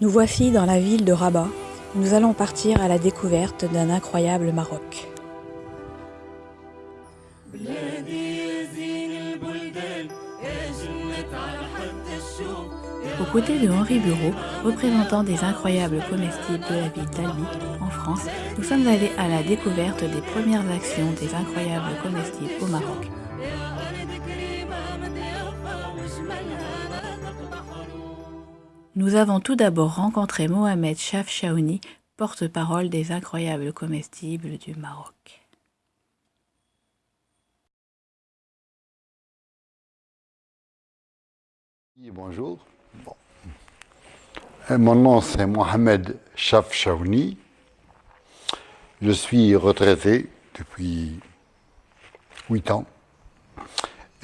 Nous voici dans la ville de Rabat. Nous allons partir à la découverte d'un incroyable Maroc. Aux côtés de Henri Bureau, représentant des incroyables comestibles de la ville d'Albi, en France, nous sommes allés à la découverte des premières actions des incroyables comestibles au Maroc. Nous avons tout d'abord rencontré Mohamed Chaf Chaouni, porte-parole des incroyables comestibles du Maroc. Bonjour. Euh, mon nom c'est Mohamed Chaf Chaouni. Je suis retraité depuis 8 ans.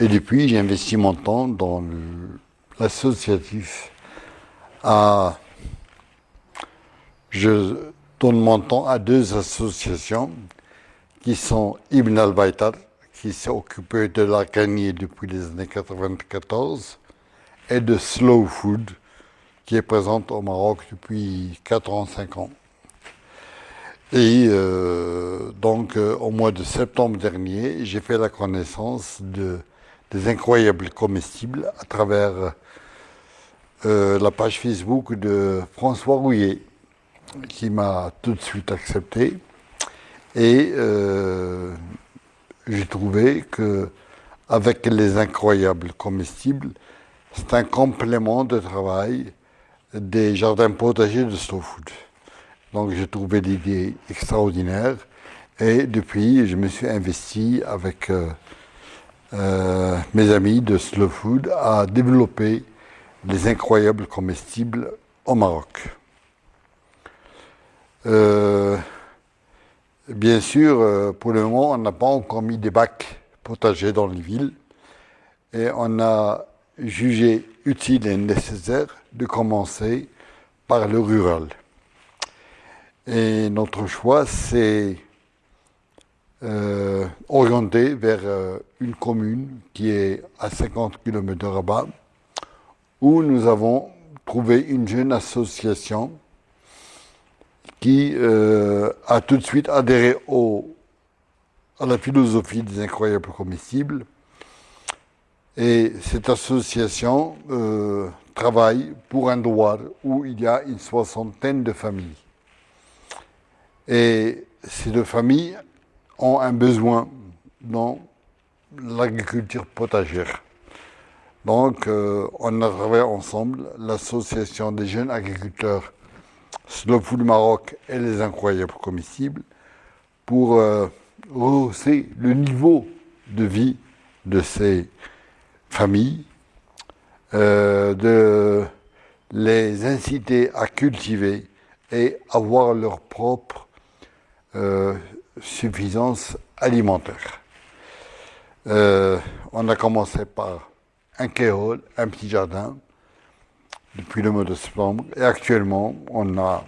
Et depuis, j'ai investi mon temps dans l'associatif je donne mon temps à deux associations qui sont Ibn al-Baitar, qui s'est occupé de la depuis les années 94, et de Slow Food, qui est présente au Maroc depuis 4 ans, 5 ans. Et euh, donc, euh, au mois de septembre dernier, j'ai fait la connaissance de, des incroyables comestibles à travers euh, la page Facebook de François Rouillet, qui m'a tout de suite accepté. Et euh, j'ai trouvé que avec les incroyables comestibles, c'est un complément de travail des jardins potagers de Slow Food. Donc j'ai trouvé l'idée extraordinaire et depuis je me suis investi avec euh, mes amis de Slow Food à développer les incroyables comestibles au Maroc. Euh, bien sûr, euh, pour le moment, on n'a pas encore mis des bacs potagers dans les villes et on a jugé utile et nécessaire de commencer par le rural. Et notre choix s'est euh, orienté vers une commune qui est à 50 km de Rabat, où nous avons trouvé une jeune association qui euh, a tout de suite adhéré au, à la philosophie des incroyables comestibles. Et cette association euh, travaille pour un droit où il y a une soixantaine de familles. Et ces deux familles ont un besoin dans l'agriculture potagère. Donc, euh, on a travaillé ensemble, l'association des jeunes agriculteurs Slow Food Maroc et les incroyables comestibles, pour euh, rehausser le niveau de vie de ces familles, euh, de les inciter à cultiver et avoir leur propre suffisance alimentaire. on a commencé par un kéol, un petit jardin, depuis le mois de septembre. Et actuellement, on a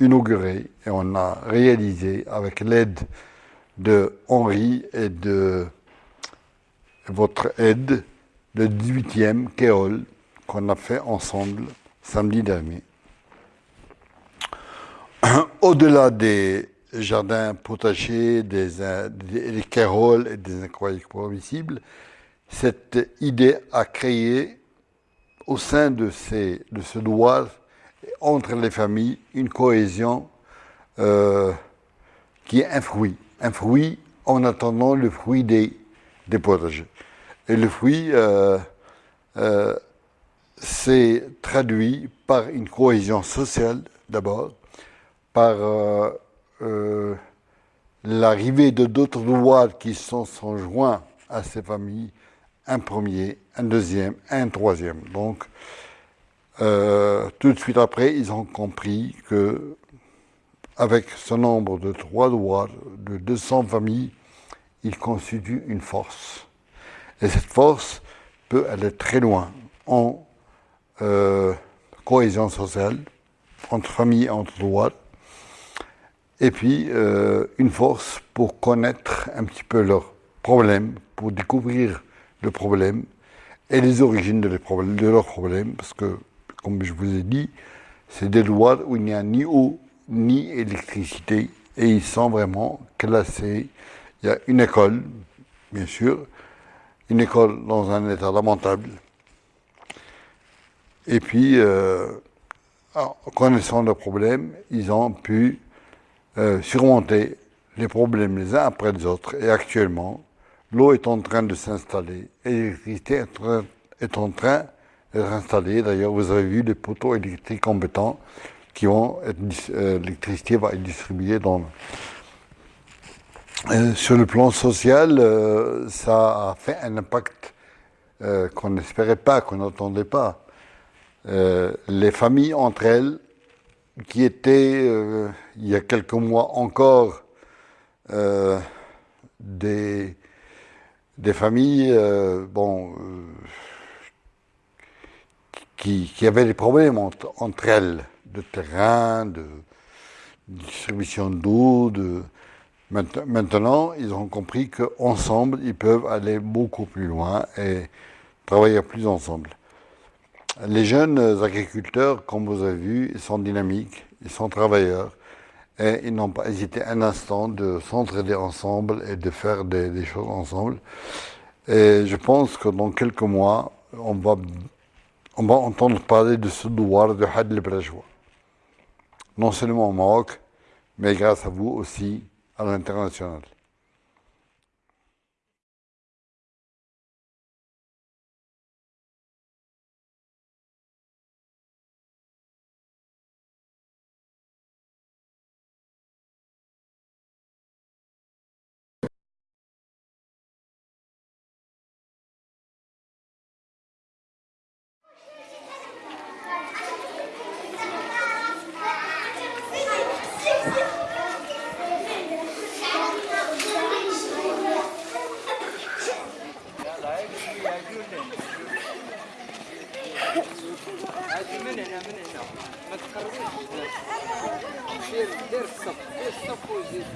inauguré et on a réalisé avec l'aide de Henri et de votre aide le 18e kéol qu'on a fait ensemble samedi dernier. Au-delà des jardins potagers, des, des, et des incroyables promissibles, cette idée a créé au sein de, ces, de ce entre les familles, une cohésion euh, qui est un fruit. Un fruit en attendant le fruit des, des potagers. Et le fruit euh, euh, s'est traduit par une cohésion sociale d'abord, par l'arrivée de d'autres doigts qui sont, sont joints à ces familles un premier, un deuxième, un troisième. Donc, euh, tout de suite après, ils ont compris que avec ce nombre de trois doigts, de 200 familles, ils constituent une force. Et cette force peut aller très loin en euh, cohésion sociale, entre familles entre droits, et puis euh, une force pour connaître un petit peu leurs problèmes, pour découvrir le problème et les origines de, leurs problèmes, parce que, comme je vous ai dit, C'est des lois où il n'y a ni eau ni électricité et ils sont vraiment classés. Il y a une école, bien sûr, une école dans un état lamentable. Et puis, euh, en connaissant le problème, ils ont pu euh, surmonter les problèmes les uns après les autres. Et actuellement, l'eau est en train de s'installer, l'électricité est en train d'être installée. D'ailleurs, vous avez vu les poteaux électriques compétents qui vont euh, l'électricité va être distribuée dans. Euh, sur le plan social, euh, ça a fait un impact qu'on n'espérait pas, qu'on n'attendait pas. les familles entre elles, qui étaient il y a quelques mois encore des, des familles bon, qui, qui, avaient des problèmes entre elles de terrain, de distribution d'eau. De... Maintenant, ils ont compris qu'ensemble, ils peuvent aller beaucoup plus loin et travailler plus ensemble. Les jeunes agriculteurs, comme vous avez vu, ils sont dynamiques, ils sont travailleurs et ils n'ont pas hésité un instant de s'entraider ensemble et de faire des, choses ensemble. Et je pense que dans quelques mois, on va, entendre parler de ce devoir de Had non seulement au Maroc, mais grâce à vous aussi à l'international.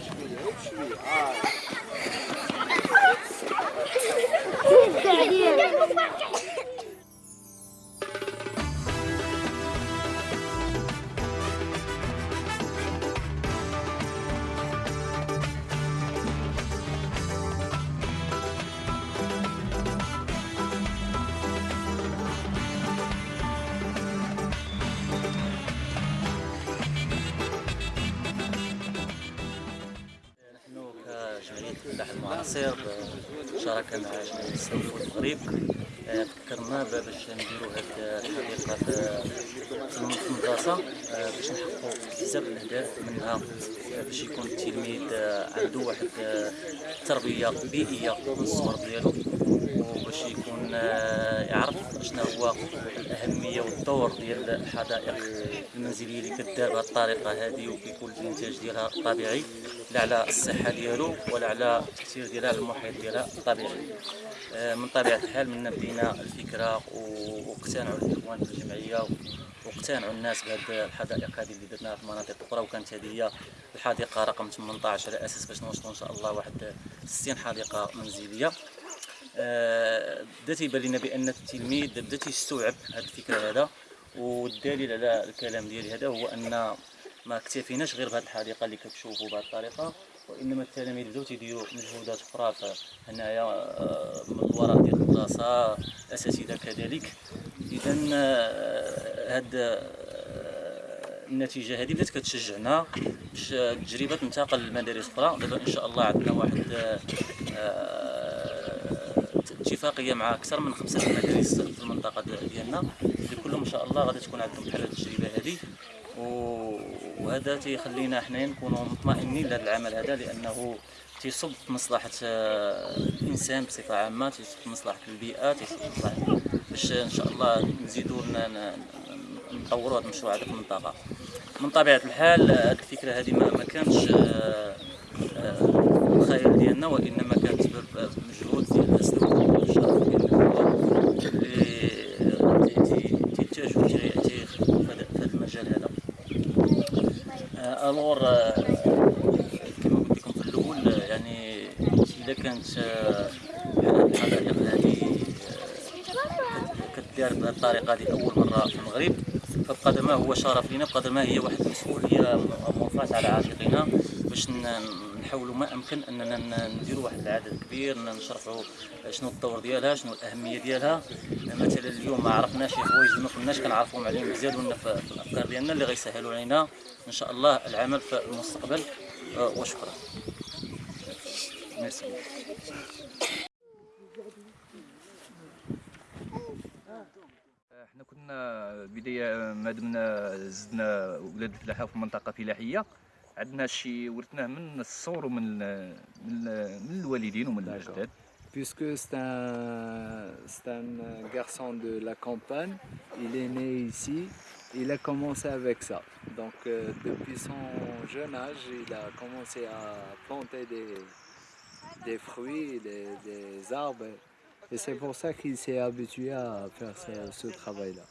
Швея, швея. А. منها باش يكون التلميذ عنده واحد تربية بيئية من الصغر ديالو وباش يكون يعرف شنو هو الاهميه والدور ديال الحدائق المنزليه اللي كدار بهذه الطريقة هذه وكيكون الانتاج ديالها طبيعي لا على الصحه ديالو ولا على التاثير ديالها على المحيط ديالها الطبيعي من طبيعه الحال من بدينا الفكرة واقتنعوا الاخوان في الجمعيه واقتنعوا الناس بهذه الحدائق هذه اللي درناها في مناطق أخرى وكانت هذه هي الحديقة رقم 18 على أساس باش نوصلوا إن شاء الله واحد 60 حديقة منزلية. آه، بدا تيبان لنا بأن التلميذ بدا تيستوعب هذه الفكرة هذا والدليل على الكلام ديالي هذا هو أن ما اكتفيناش غير بهذه الحديقة اللي كتشوفوا بهذه الطريقة وإنما التلاميذ بداو تيديروا مجهودات أخرى هنايا آه، من الوراء ديال المدرسة الاساتذه كذلك. اذا هاد آه، النتيجة هذه بدات كتشجعنا باش التجربة تنتقل للمدارس أخرى. دابا إن شاء الله عندنا واحد اتفاقية مع أكثر من خمسة مدارس في المنطقة ديالنا. اللي كلهم إن شاء الله غادي تكون عندهم بحال التجربة هذه وهذا تيخلينا حنا نكونوا مطمئنين لهذا العمل هذا لأنه تيصب في مصلحة آه، الإنسان بصفة عامة تيصب في مصلحة البيئة تيصب في مصلحه باش إن شاء الله نزيدوا نطوروا هذا المشروع هذا في المنطقة من طبيعة الحال هذه الفكرة هذه ما كانتش آه، آه، الخيال ديالنا وإنما كانت مجهود ديال الناس الشرف ديال اللي تيخدموا في هذا المجال هذا. ألور كما قلت لكم في الأول يعني إذا كانت الحدائق هذه كدار بهذه الطريقة هذه اول مرة في المغرب. فبقدر ما هو شرف لنا. بقدر ما هي واحد المسؤوليه موضوعات على عاتقنا باش نحاولوا ما أمكن أننا نديروا واحد العدد كبير نشرحوا شنو الدور ديالها شنو الأهمية ديالها. مثلا اليوم ما عرفناش شي حوايج ما كناش كنعرفوهم عليهم يزيدوا في الأفكار ديالنا اللي غيسهلوا علينا إن شاء الله العمل في المستقبل. وشكرا. ميرسي احنا كنا بدايه ما دمنا زدنا ولاد الفلاحه في منطقه فلاحيه عندنا شي ورثناه من الصور ومن من, من الوالدين ومن الاجداد puisque c'est un, un garçon de la campagne, il est né ici, il a commencé avec ça. Donc euh, depuis son jeune âge, il a commencé à planter des, des fruits, des, des arbres. Et c'est pour ça qu'il s'est habitué à faire ce, ce travail-là.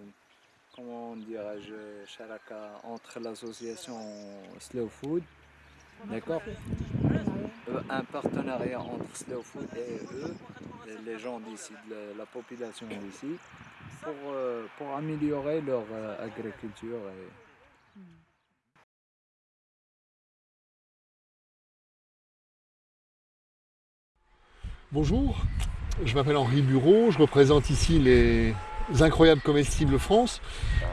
comment dirais-je charaka entre l'association Slow Food, d'accord, Euh, un partenariat entre Slow Food et eux, les gens d'ici, la, la population d'ici, pour, euh, pour améliorer leur euh, agriculture. Bonjour, je m'appelle Henri Bureau, je représente ici les Incroyables Comestibles France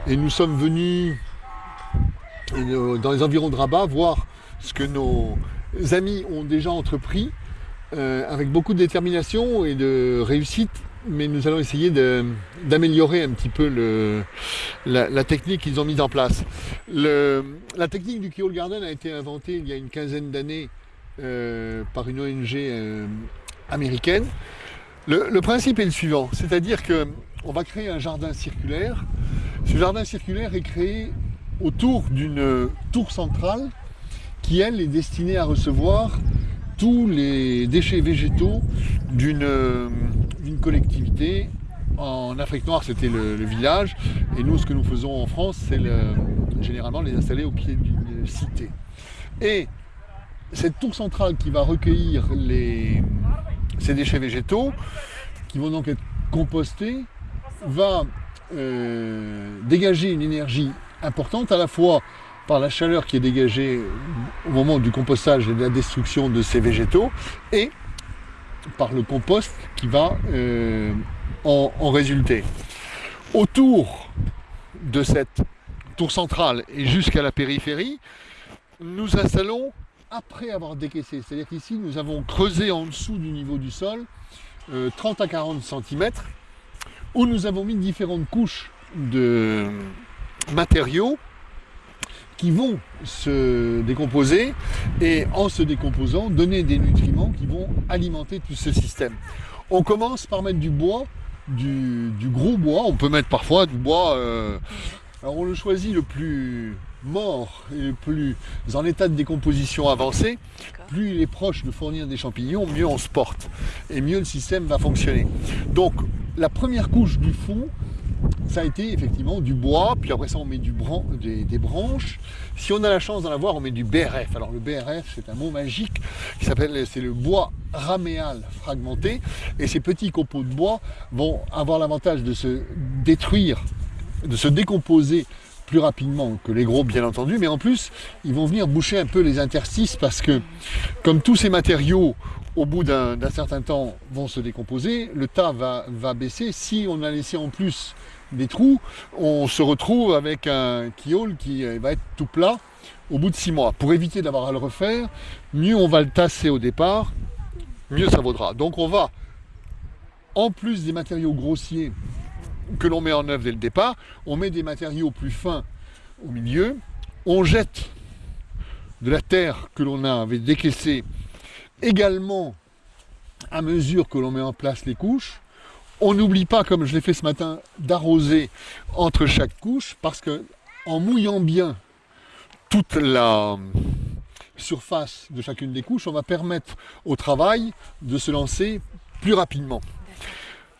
et nous sommes venus euh, dans les environs de Rabat voir ce que nos amis ont déjà entrepris euh, avec beaucoup de détermination et de réussite, mais nous allons essayer d'améliorer un petit peu la, technique qu'ils ont mise en place. La technique du Kyoll Garden a été inventée il y a une quinzaine d'années euh, par une ONG américaine. Le principe est le suivant, c'est-à-dire que on va créer un jardin circulaire. Ce jardin circulaire est créé autour d'une tour centrale qui, elle, est destinée à recevoir tous les déchets végétaux d'une euh, collectivité. En Afrique noire, c'était le, village, et nous, ce que nous faisons en France, c'est le- généralement les installer au pied d'une cité. Et cette tour centrale qui va recueillir ces déchets végétaux, qui vont donc être compostés, va euh, dégager une énergie importante à la fois par la chaleur qui est dégagée au moment du compostage et de la destruction de ces végétaux, et par le compost qui va euh, en, résulter. Autour de cette tour centrale et jusqu'à la périphérie, nous installons après avoir décaissé. C'est-à-dire qu'ici, nous avons creusé en dessous du niveau du sol euh, 30 à 40 cm, où nous avons mis différentes couches de matériaux qui vont se décomposer et en se décomposant donner des nutriments qui vont alimenter tout ce système. On commence par mettre du bois, du, gros bois, on peut mettre parfois du bois, euh, alors on le choisit le plus mort et plus en état de décomposition avancé, plus il est proche de fournir des champignons, mieux on se porte et mieux le système va fonctionner. Donc la première couche du fond, ça a été effectivement du bois, puis après ça on met du bran- des, des branches. Si on a la chance d'en avoir, on met du BRF. Alors le BRF, c'est un mot magique qui s'appelle, c'est le bois raméal fragmenté. Et ces petits copeaux de bois vont avoir l'avantage de se détruire, de se décomposer plus rapidement que les gros bien entendu, mais en plus ils vont venir boucher un peu les interstices parce que comme tous ces matériaux au bout d'un certain temps vont se décomposer, le tas va, baisser. Si on a laissé en plus des trous, on se retrouve avec un kiol qui euh, va être tout plat au bout de six mois. Pour éviter d'avoir à le refaire, mieux on va le tasser au départ, mieux ça vaudra. Donc on va, en plus des matériaux grossiers que l'on met en œuvre dès le départ, on met des matériaux plus fins au milieu, on jette de la terre que l'on avait décaissée également à mesure que l'on met en place les couches. On n'oublie pas, comme je l'ai fait ce matin, d'arroser entre chaque couche parce que en mouillant bien toute la surface de chacune des couches, on va permettre au travail de se lancer plus rapidement.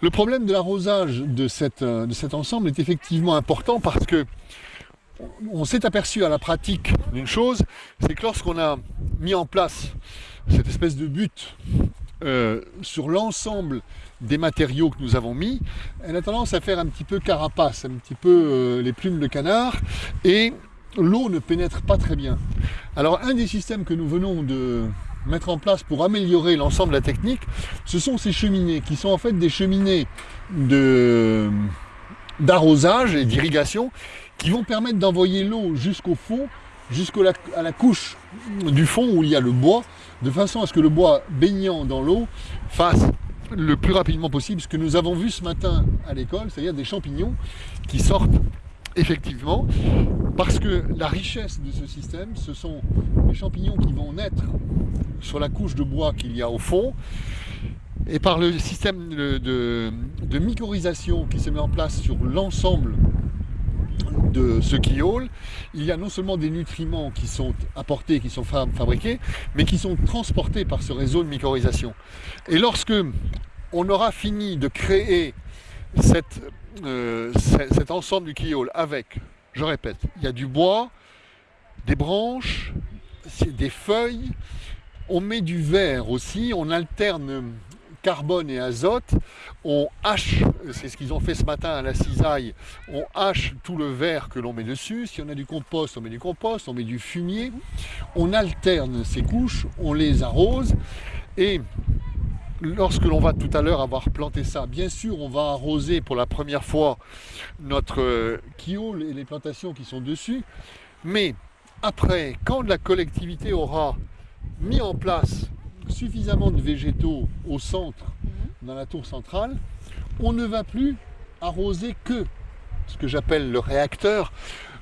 Le problème de l'arrosage euh, de cet ensemble est effectivement important parce que on s'est aperçu à la pratique d'une chose, c'est que lorsqu'on a mis en place cette espèce de but euh, sur l'ensemble des matériaux que nous avons mis, elle a tendance à faire un petit peu carapace, un petit peu euh, les plumes de canard, et l'eau ne pénètre pas très bien. Alors un des systèmes que nous venons de mettre en place pour améliorer l'ensemble de la technique, ce sont ces cheminées, qui sont en fait des cheminées d'arrosage et d'irrigation, qui vont permettre d'envoyer l'eau jusqu'au fond, jusqu'à la, la couche du fond où il y a le bois, de façon à ce que le bois baignant dans l'eau fasse le plus rapidement possible ce que nous avons vu ce matin à l'école, c'est-à-dire des champignons qui sortent effectivement, parce que la richesse de ce système, ce sont les champignons qui vont naître sur la couche de bois qu'il y a au fond, et par le système de, de, mycorhisation qui se met en place sur l'ensemble de ce quiol, il y a non seulement des nutriments qui sont apportés, qui sont fabriqués, mais qui sont transportés par ce réseau de mycorhisation. Et lorsque on aura fini de créer euh, cet ensemble du quiol avec, je répète, il y a du bois, des branches, des feuilles, on met du verre aussi, on alterne carbone et azote, on hache, c'est ce qu'ils ont fait ce matin à la cisaille, on hache tout le verre que l'on met dessus, si on a du compost, on met du compost, on met du fumier, on alterne ces couches, on les arrose, et lorsque l'on va tout à l'heure avoir planté ça, bien sûr, on va arroser pour la première fois notre kiole et les plantations qui sont dessus, mais après, quand la collectivité aura mis en place suffisamment de végétaux au centre, mhm. dans la tour centrale, on ne va plus arroser que ce que j'appelle le réacteur,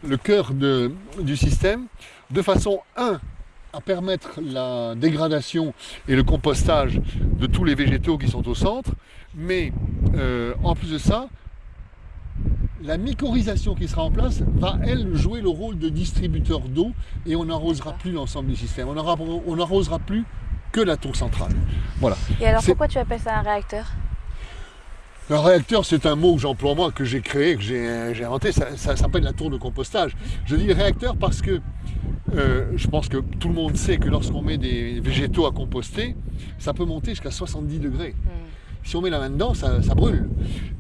le cœur du système, de façon 1 à permettre la dégradation et le compostage de tous les végétaux qui sont au centre, mais euh, en plus de ça, la mycorhisation qui sera en place va, elle, jouer le rôle de distributeur d'eau et on n'arrosera plus l'ensemble du système. On n'arrosera plus que la tour centrale. Voilà. Et alors pourquoi tu appelles ça un réacteur? Un réacteur, c'est un mot que j'emploie moi, que j'ai créé, que j'ai inventé, ça, s'appelle la tour de compostage. Je dis réacteur parce que euh, je pense que tout le monde sait que lorsqu'on met des végétaux à composter, ça peut monter jusqu'à 70 degrés. Hmm. Si on met la main dedans, ça, brûle.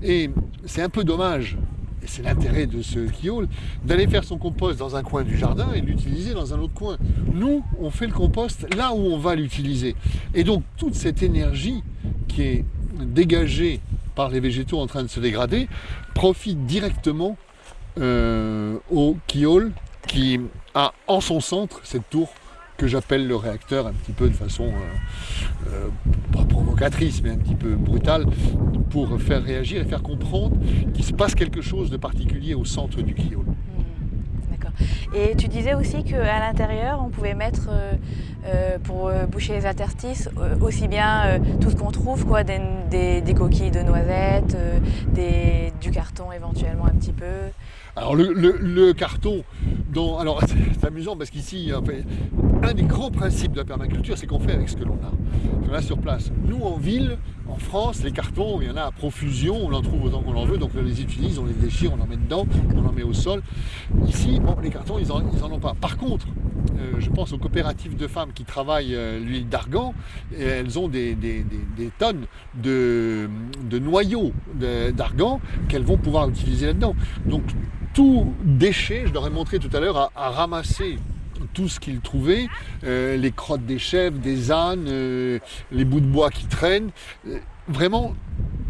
Et c'est un peu dommage c'est l'intérêt de ce kiol, d'aller faire son compost dans un coin du jardin et l'utiliser dans un autre coin. Nous, on fait le compost là où on va l'utiliser. Et donc toute cette énergie qui est dégagée par les végétaux en train de se dégrader profite directement euh, au kiol qui a en son centre cette tour que j'appelle le réacteur un petit peu de façon, euh, euh, pas provocatrice, mais un petit peu brutale, pour faire réagir et faire comprendre qu'il se passe quelque chose de particulier au centre du kiol. Hmm, d'accord. Et tu disais aussi qu'à l'intérieur, on pouvait mettre, euh, pour boucher les interstices, aussi bien tout ce qu'on trouve, quoi, des, des, coquilles de noisettes, des, du carton éventuellement un petit peu. Alors le, carton, dont, alors c'est amusant parce qu'ici, un des grands principes de la permaculture, c'est qu'on fait avec ce que l'on a. On a sur place. Nous, en ville, en France, les cartons, il y en a à profusion, on en trouve autant qu'on en veut, donc on les utilise, on les déchire, on en met dedans, on en met au sol. Ici, bon, les cartons, ils n'en en ont pas. Par contre, euh, je pense aux coopératives de femmes qui travaillent euh, l'huile d'argan, elles ont des, tonnes de, noyaux d'argan qu'elles vont pouvoir utiliser là-dedans. Donc tout déchet, je leur ai montré tout à l'heure, à, ramasser tout ce qu'ils trouvaient, euh, les crottes des chèvres, des ânes, euh, les bouts de bois qui traînent, euh, vraiment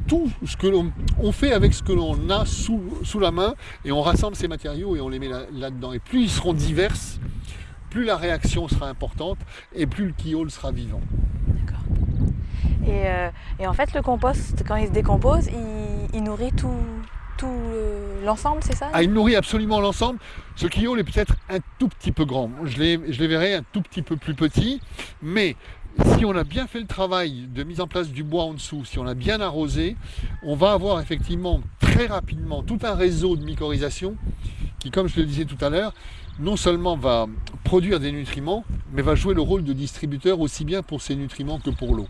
tout ce que l'on on fait avec ce que l'on a sous, la main et on rassemble ces matériaux et on les met là-dedans. et plus ils seront divers, plus la réaction sera importante et plus le kiol sera vivant. D'accord. Et, en fait, le compost, quand il se décompose, il nourrit tout, tout l'ensemble, c'est ça ah, Il nourrit absolument l'ensemble. Ce kiol est peut-être un tout petit peu grand. Je les, je les verrai un tout petit peu plus petit, mais si on a bien fait le travail de mise en place du bois en dessous, si on a bien arrosé, on va avoir effectivement très rapidement tout un réseau de mycorhisation qui, comme je le disais tout à l'heure, non seulement va produire des nutriments, mais va jouer le rôle de distributeur aussi bien pour ces nutriments que pour l'eau.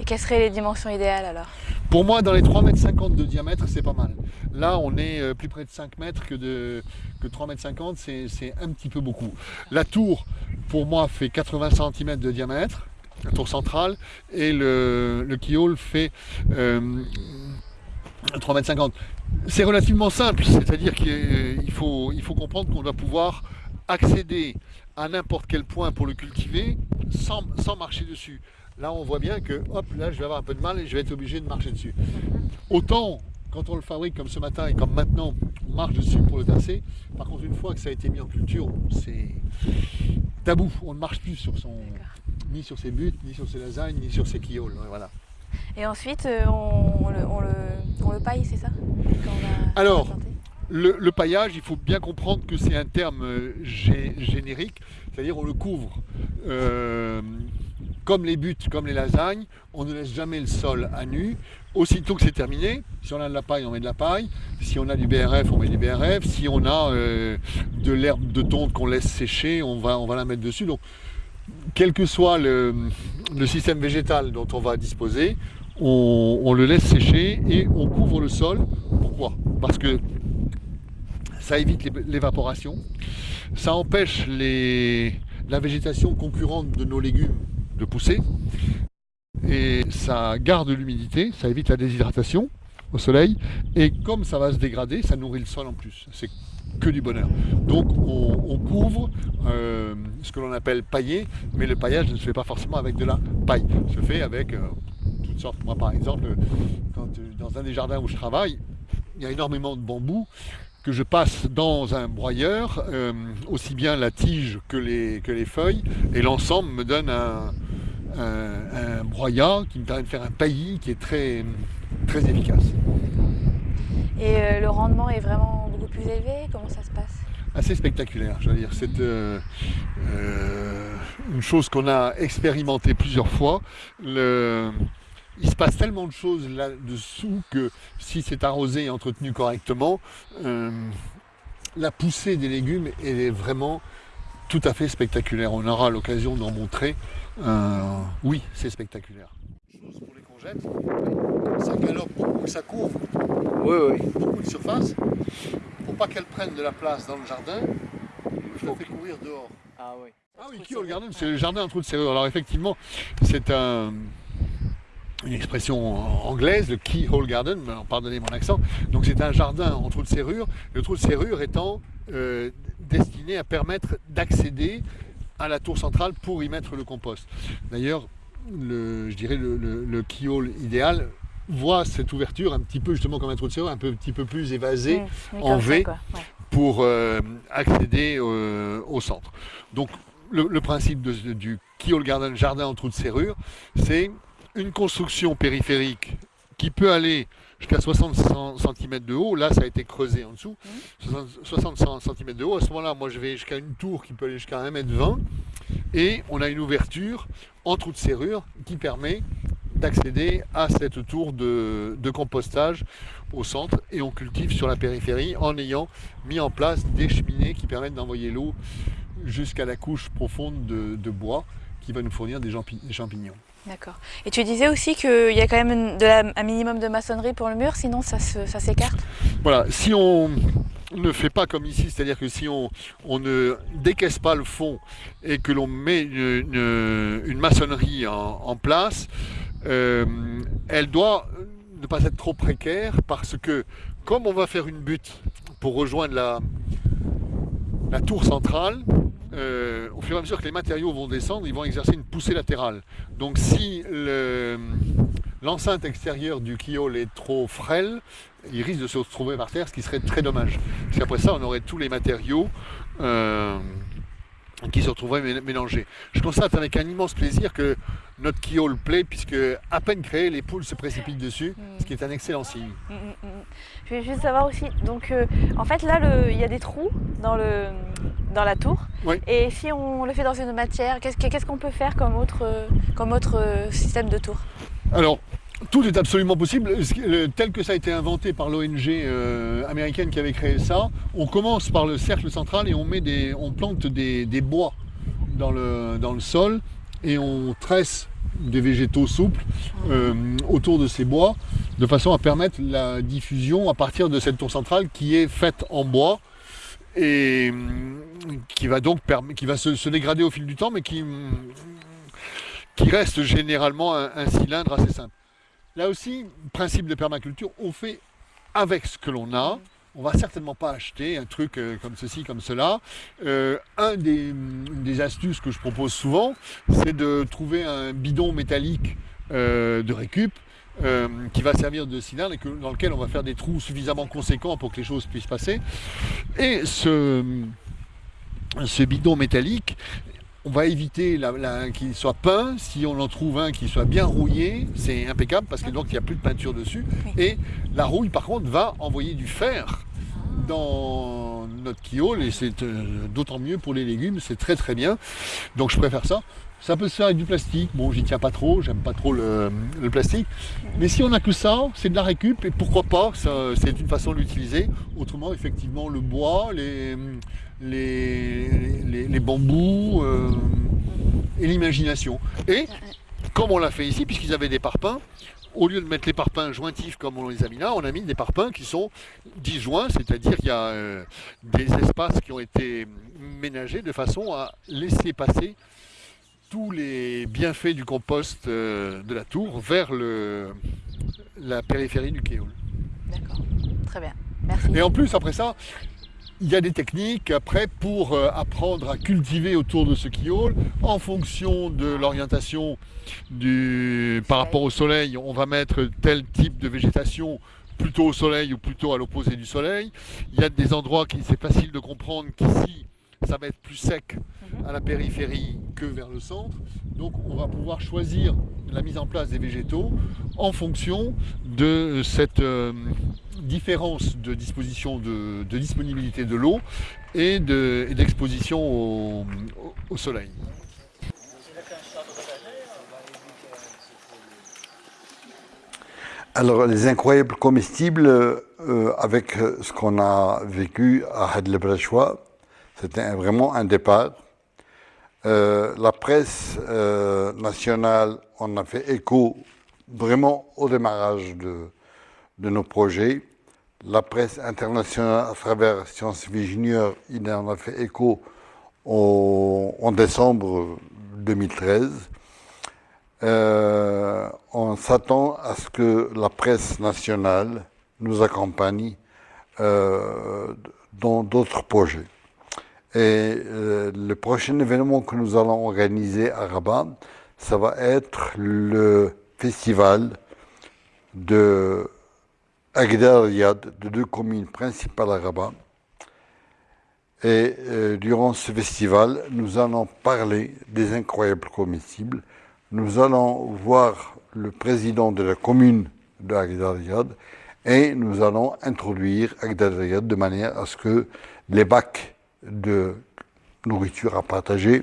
Et quelles seraient les dimensions idéales alors Pour moi, dans les 3,50 m de diamètre, c'est pas mal. Là, on est euh, plus près de 5 mètres que, de, que 3,50 m, c'est un petit peu beaucoup. La tour, pour moi, fait 80 cm de diamètre, la tour centrale, et le, le fait euh, 3,50 m. C'est relativement simple, c'est-à-dire qu'il faut, il faut comprendre qu'on doit pouvoir accéder à n'importe quel point pour le cultiver sans, sans, marcher dessus. Là, on voit bien que, hop, là, je vais avoir un peu de mal et je vais être obligé de marcher dessus. Autant, quand on le fabrique comme ce matin et comme maintenant, on marche dessus pour le tasser. Par contre, une fois que ça a été mis en culture, c'est tabou. On ne marche plus sur son, ni sur ses buts, ni sur ses lasagnes, ni sur ses quilloles. Voilà. Et ensuite, euh, on, le, on, le, paille, c'est ça? Alors, le, paillage, il faut bien comprendre que c'est un terme euh, générique, c'est-à-dire on le couvre. Euh, comme les buts, comme les lasagnes, on ne laisse jamais le sol à nu. Aussitôt que c'est terminé, si on a de la paille, on met de la paille. Si on a du BRF, on met du BRF. Si on a de l'herbe de tonte qu'on laisse sécher, on va, on va la mettre dessus. Donc, quel que soit le, système végétal dont on va disposer, on, le laisse sécher et on couvre le sol. Pourquoi? Parce que ça évite l'évaporation, ça empêche la végétation concurrente de nos légumes de pousser, et ça garde l'humidité, ça évite la déshydratation au soleil, et comme ça va se dégrader, ça nourrit le sol en plus. C'est que du bonheur. Donc on, couvre euh, ce que l'on appelle pailler, mais le paillage ne se fait pas forcément avec de la paille, se fait avec euh, toutes sortes. Moi par exemple, quand, dans un des jardins où je travaille, il y a énormément de bambous que je passe dans un broyeur, euh, aussi bien la tige que les, que les feuilles, et l'ensemble me donne un, un, broyat qui me permet de faire un paillis qui est très, très efficace. Et le rendement est vraiment plus élevé? Comment ça se passe? Assez spectaculaire, je veux dire. C'est euh, euh, une chose qu'on a expérimenté plusieurs fois. Le, il se passe tellement de choses là-dessous que si c'est arrosé et entretenu correctement, euh, la poussée des légumes est vraiment tout à fait spectaculaire. On aura l'occasion d'en montrer. Oui, c'est spectaculaire. Chose pour les courgettes, ça galope beaucoup, ça couvre oui, oui. beaucoup de surface pas qu'elle prenne de la place dans le jardin, je la fais courir dehors. Ah oui. Ah oui, Keyhole Garden, c'est le jardin en trou de serrure. Alors effectivement, c'est un, une expression anglaise, le Keyhole Garden, pardonnez mon accent. Donc c'est un jardin en trou de serrure, le trou de serrure étant euh, destiné à permettre d'accéder à la tour centrale pour y mettre le compost. D'ailleurs, je dirais le, le keyhole idéal voit cette ouverture un petit peu justement comme un trou de serrure, un peu, petit peu plus évasé mmh, en V pour euh, accéder euh, au centre. Donc le, principe du Keyhole Garden, jardin en trou de serrure, c'est une construction périphérique qui peut aller jusqu'à 60 cm de haut. Là, ça a été creusé en dessous. 60 mmh. cm de haut. À ce moment-là, moi, je vais jusqu'à une tour qui peut aller jusqu'à 1 m 20 Et on a une ouverture en trou de serrure qui permet d'accéder à cette tour de, compostage au centre et on cultive sur la périphérie en ayant mis en place des cheminées qui permettent d'envoyer l'eau jusqu'à la couche profonde de, bois qui va nous fournir des, champignons. D'accord. Et tu disais aussi qu'il y a quand même un minimum de maçonnerie pour le mur, sinon ça s'écarte Voilà, si on ne fait pas comme ici, c'est-à-dire que si on, ne décaisse pas le fond et que l'on met une, maçonnerie en place, euh, elle doit ne pas être trop précaire parce que comme on va faire une butte pour rejoindre la, la tour centrale, euh, au fur et à mesure que les matériaux vont descendre, ils vont exercer une poussée latérale. Donc si l'enceinte extérieure du kiol est trop frêle, il risque de se retrouver par terre, ce qui serait très dommage. Parce qu'après ça, on aurait tous les matériaux euh, qui se retrouveraient mélangés. Je constate avec un immense plaisir que notre le plaît, puisque à peine créé, les poules se précipitent dessus, ce qui est un excellent signe. Mm, mm, mm, Je vais juste savoir aussi, donc euh, en fait là, il y a des trous dans, le, dans la tour, et si on le fait dans une matière, qu'est-ce qu'on peut faire comme autre, comme autre euh, système de tour? Alors, tout est absolument possible. Tel que ça a été inventé par l'ONG euh, américaine qui avait créé ça, on commence par le cercle central et on, met des, on plante des, bois dans le, dans le sol et on tresse des végétaux souples euh, autour de ces bois de façon à permettre la diffusion à partir de cette tour centrale qui est faite en bois et qui va donc qui va se, dégrader au fil du temps mais qui, qui reste généralement un cylindre assez simple. Là aussi, principe de permaculture, on fait avec ce que l'on a. On va certainement pas acheter un truc euh, comme ceci, comme cela. Euh, un des, astuces que je propose souvent, c'est de trouver un bidon métallique euh, de récup qui va servir de cylindre et dans lequel on va faire des trous suffisamment conséquents pour que les choses puissent passer. Et ce, ce bidon métallique, on va éviter qu'il soit peint. Si on en trouve un qui soit bien rouillé, c'est impeccable parce que donc il n'y a plus de peinture dessus. Et la rouille, par contre, va envoyer du fer dans notre kiole et c'est euh, d'autant mieux pour les légumes, c'est très très bien. Donc je préfère ça. Ça peut se faire avec du plastique. Bon, j'y tiens pas trop, j'aime pas trop le, plastique. Mais si on a que ça, c'est de la récup et pourquoi pas, c'est une façon de l'utiliser. Autrement, effectivement, le bois, les, les, bambous euh, et l'imagination. Et comme on l'a fait ici, puisqu'ils avaient des parpaings, au lieu de mettre les parpaings jointifs comme on les a mis là, on a mis des parpaings qui sont disjoints, c'est-à-dire qu'il y a euh, des espaces qui ont été ménagés de façon à laisser passer tous les bienfaits du compost euh, de la tour vers le, la périphérie du kéol. D'accord, très bien. Merci. Et en plus, après ça, il y a des techniques après pour euh, apprendre à cultiver autour de ce kéol en fonction de l'orientation du par rapport au soleil. On va mettre tel type de végétation plutôt au soleil ou plutôt à l'opposé du soleil. Il y a des endroits qui c'est facile de comprendre qu'ici ça va être plus sec mhm. à la périphérie que vers le centre. Donc on va pouvoir choisir la mise en place des végétaux en fonction de cette euh, différence de disposition de, disponibilité de l'eau et d'exposition au, soleil. Alors les incroyables comestibles, euh, avec ce qu'on a vécu à Had c'était vraiment un départ. Euh, la presse euh, nationale en a fait écho vraiment au démarrage de, de, nos projets. La presse internationale à travers Sciences Junior, en a fait écho en décembre 2013. Euh, on s'attend à ce que la presse nationale nous accompagne dans d'autres projets. Et euh, le prochain événement que nous allons organiser à Rabat, ça va être le festival de Agdar de deux communes principales à Rabat. Et euh, durant ce festival, nous allons parler des incroyables comestibles. Nous allons voir le président de la commune de Agdar et nous allons introduire Agdar Riyad de manière à ce que les bacs de nourriture à partager,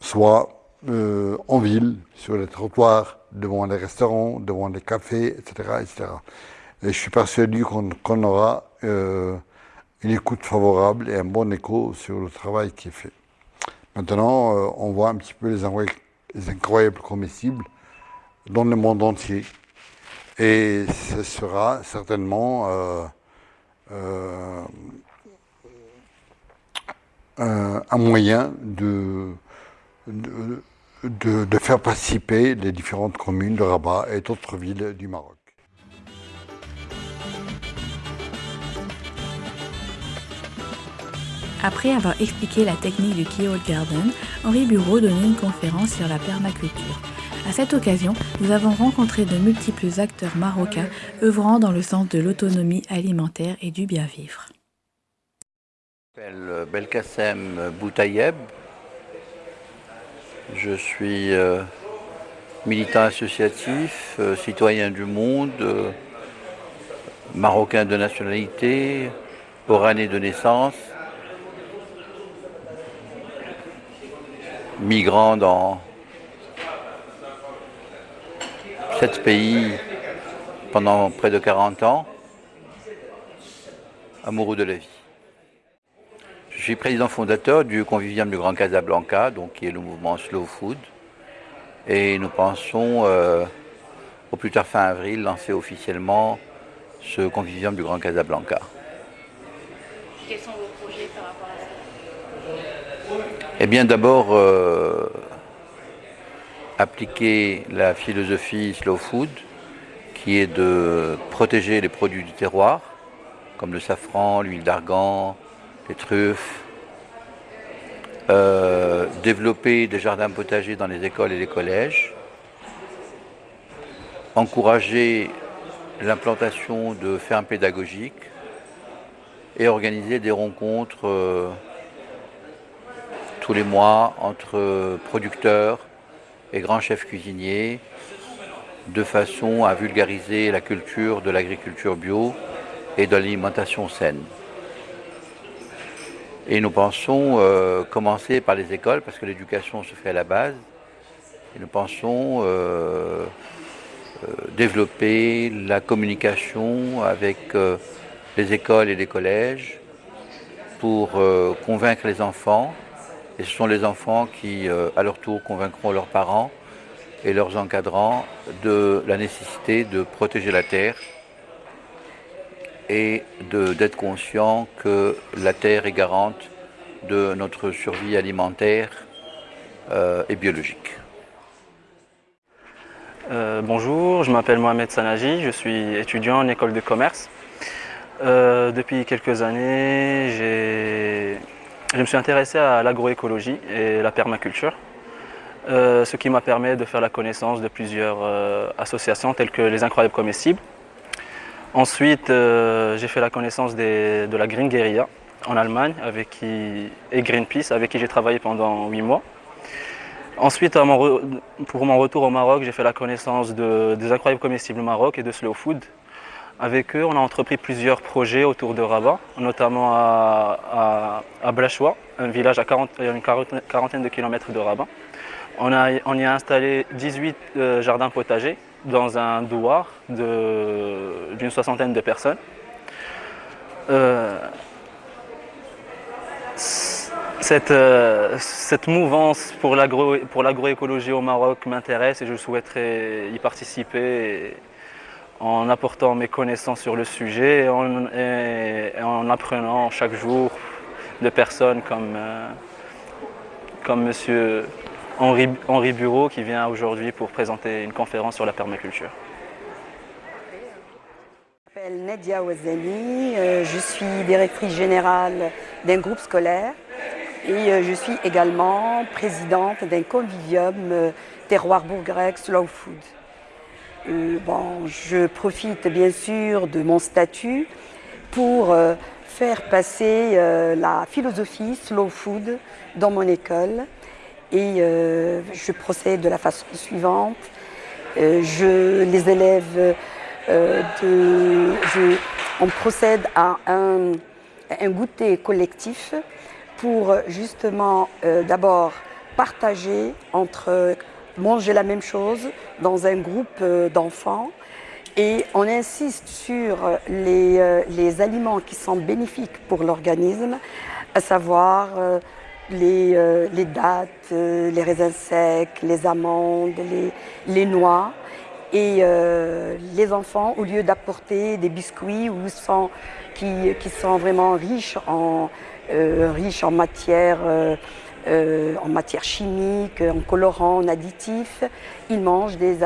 soit euh, en ville, sur les trottoirs, devant les restaurants, devant les cafés, etc. etc. Et je suis persuadé qu'on aura euh, une écoute favorable et un bon écho sur le travail qui est fait. Maintenant, euh, on voit un petit peu les, les, incroyables comestibles dans le monde entier. Et ce sera certainement un, moyen de, faire participer les différentes communes de Rabat et d'autres villes du Maroc. Après avoir expliqué la technique du Keyhole Garden, Henri Bureau donnait une conférence sur la permaculture. À cette occasion, nous avons rencontré de multiples acteurs marocains œuvrant dans le sens de l'autonomie alimentaire et du bien-vivre. Je m'appelle Belkacem Boutayeb. Je suis euh, militant associatif, euh, citoyen du monde, euh, marocain de nationalité, oranais de naissance, migrant dans sept pays pendant près de 40 ans, amoureux de la vie. Je suis président fondateur du Convivium du Grand Casablanca, donc qui est le mouvement Slow Food. Et nous pensons, euh, au plus tard fin avril, lancer officiellement ce Convivium du Grand Casablanca. Quels sont vos projets par rapport à ça? Eh bien d'abord, euh, appliquer la philosophie Slow Food, qui est de protéger les produits du terroir, comme le safran, l'huile d'argan, les truffes, euh, développer des jardins potagers dans les écoles et les collèges, encourager l'implantation de fermes pédagogiques et organiser des rencontres euh, tous les mois entre producteurs et grands chefs cuisiniers de façon à vulgariser la culture de l'agriculture bio et de l'alimentation saine. Et nous pensons euh, commencer par les écoles parce que l'éducation se fait à la base. Et nous pensons euh, euh, développer la communication avec les écoles et les collèges pour convaincre les enfants. Et ce sont les enfants qui, à leur tour, convaincront leurs parents et leurs encadrants de la nécessité de protéger la terre et d'être conscient que la terre est garante de notre survie alimentaire euh, et biologique. Euh, bonjour, je m'appelle Mohamed Sanaji, je suis étudiant en école de commerce. Euh, depuis quelques années, je me suis intéressé à l'agroécologie et la permaculture. Ce qui m'a permis de faire la connaissance de plusieurs associations telles que les Incroyables Comestibles. Ensuite, euh, j'ai fait la connaissance de la Green Guerilla en Allemagne avec qui, et Greenpeace avec qui j'ai travaillé pendant huit mois. Ensuite, pour mon retour au Maroc, j'ai fait la connaissance des Incroyables Comestibles Maroc et de Slow Food. Avec eux, on a entrepris plusieurs projets autour de Rabat, notamment à, à, Blachois, un village à une quarantaine de kilomètres de Rabat. On, y a installé 18 euh, jardins potagers dans un douar d'une soixantaine de personnes. Euh, euh, cette, mouvance pour l'agroécologie au Maroc m'intéresse et je souhaiterais y participer en apportant mes connaissances sur le sujet et en, apprenant chaque jour de personnes comme, comme monsieur Henri, Bureau qui vient aujourd'hui pour présenter une conférence sur la permaculture. Je m'appelle Nadia Ouazani, euh, je suis directrice générale d'un groupe scolaire et euh, je suis également présidente d'un convivium euh, terroir bourg-grec Slow Food. bon, je profite bien sûr de mon statut pour faire passer la philosophie Slow Food dans mon école et euh, je procède de la façon suivante. Euh, je, les élèves, euh, on procède à un, goûter collectif pour justement d'abord partager entre manger la même chose dans un groupe d'enfants et on insiste sur les, les, aliments qui sont bénéfiques pour l'organisme, à savoir euh, les, dattes, euh, les raisins secs, les amandes, les, noix. Et euh, les enfants, au lieu d'apporter des biscuits qui, sont vraiment riches en, riches en matière, en matière chimique, en colorants, en additifs, ils mangent des,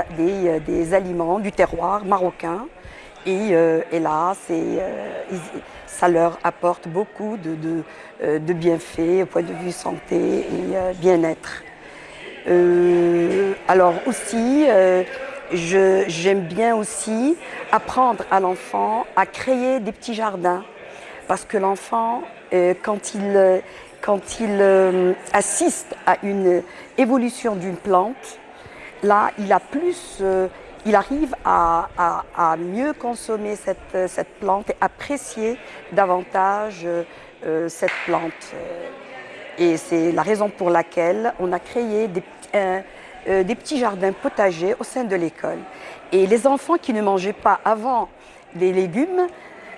des, aliments du terroir marocain. Et là, c'est ça leur apporte beaucoup de, euh, bienfaits au point de vue santé et euh, bien-être. Euh, alors aussi, j'aime bien aussi apprendre à l'enfant à créer des petits jardins. Parce que l'enfant, quand il, quand il assiste à une évolution d'une plante, là, il a plus il arrive à, mieux consommer cette, plante et apprécier davantage euh, cette plante. Et c'est la raison pour laquelle on a créé des, des petits jardins potagers au sein de l'école. Et les enfants qui ne mangeaient pas avant les légumes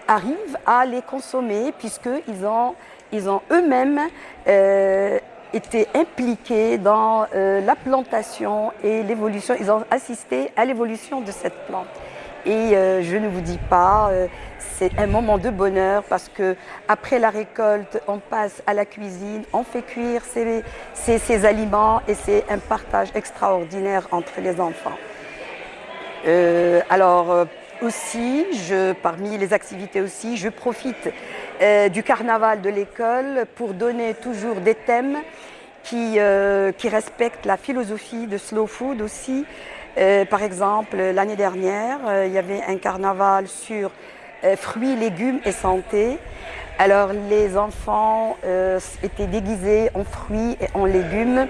arrivent à les consommer puisqu'ils ont, ils ont eux-mêmes été impliqués dans la plantation et l'évolution. Ils ont assisté à l'évolution de cette plante. Et euh, je ne vous dis pas, euh, c'est un moment de bonheur parce que après la récolte, on passe à la cuisine, on fait cuire ces, aliments et c'est un partage extraordinaire entre les enfants. Euh, alors aussi, je, parmi les activités aussi, je profite du carnaval de l'école pour donner toujours des thèmes qui, qui respectent la philosophie de Slow Food aussi. Euh, par exemple, l'année dernière, euh, il y avait un carnaval sur euh, fruits, légumes et santé. Alors les enfants étaient déguisés en fruits et en légumes.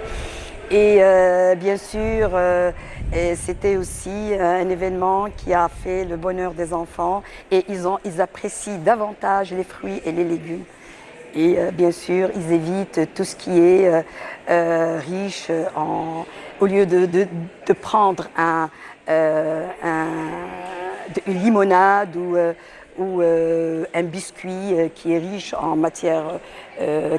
Et bien sûr, c'était aussi un événement qui a fait le bonheur des enfants. Et ils, ont, ils apprécient davantage les fruits et les légumes. Et bien sûr, ils évitent tout ce qui est riche en au lieu de, prendre un, euh, une limonade ou, euh, euh, un biscuit qui est riche en matière,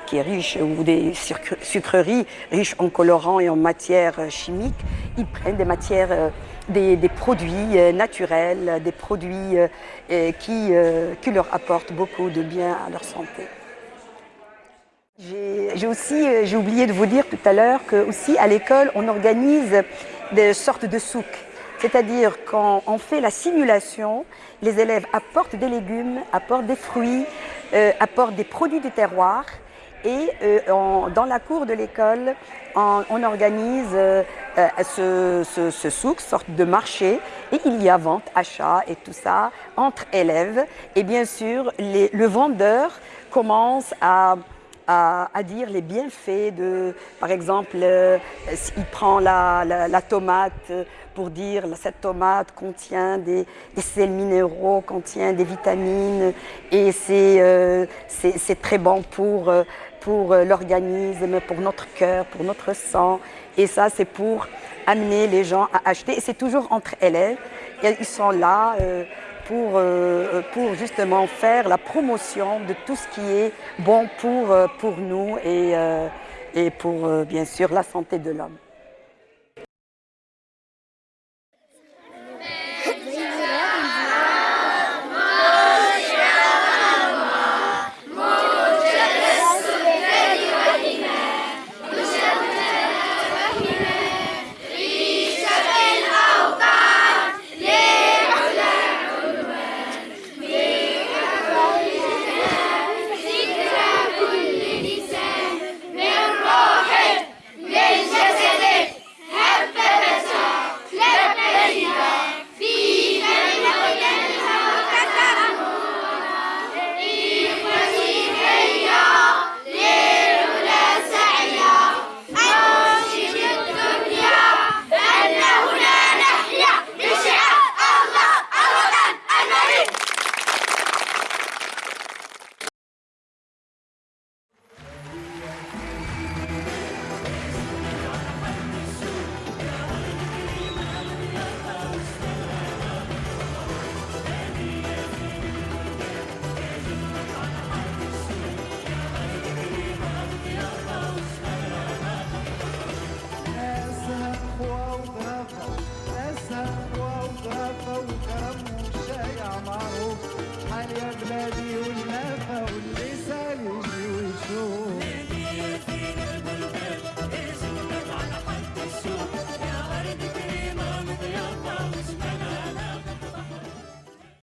qui est riche, ou des sucreries riches en colorants et en matières chimiques, ils prennent des matières, des, produits naturels, des produits qui, qui leur apportent beaucoup de bien à leur santé. J'ai aussi, euh, j'ai oublié de vous dire tout à l'heure que aussi à l'école, on organise des sortes de souks. C'est-à-dire quand on fait la simulation, les élèves apportent des légumes, apportent des fruits, euh, apportent des produits du terroir et euh, dans la cour de l'école, on, organise ce, ce, souk, sorte de marché, et il y a vente, achat et tout ça entre élèves. Et bien sûr, le vendeur commence à à, dire les bienfaits de, par exemple, euh, il prend la, tomate pour dire cette tomate contient des, sels minéraux, contient des vitamines et c'est euh, très bon pour, euh, pour l'organisme, pour notre cœur, pour notre sang. Et ça, c'est pour amener les gens à acheter. Et c'est toujours entre élèves. Ils sont là pour, euh, pour justement faire la promotion de tout ce qui est bon pour, euh, pour nous et, euh, et pour bien sûr la santé de l'homme.